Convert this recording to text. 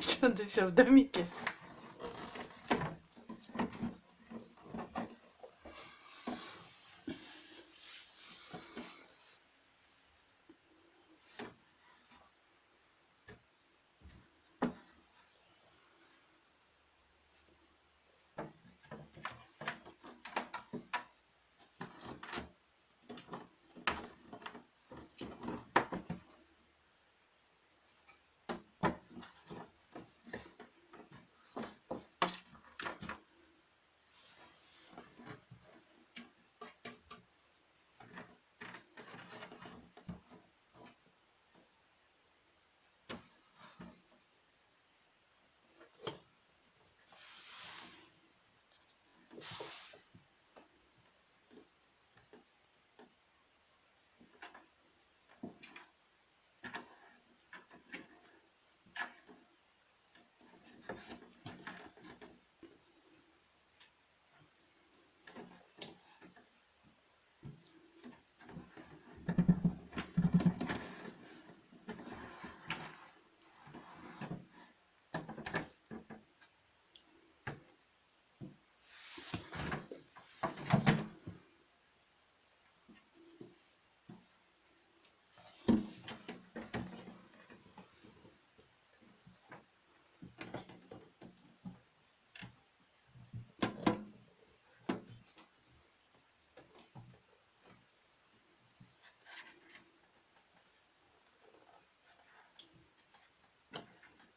Що ти все в доміки?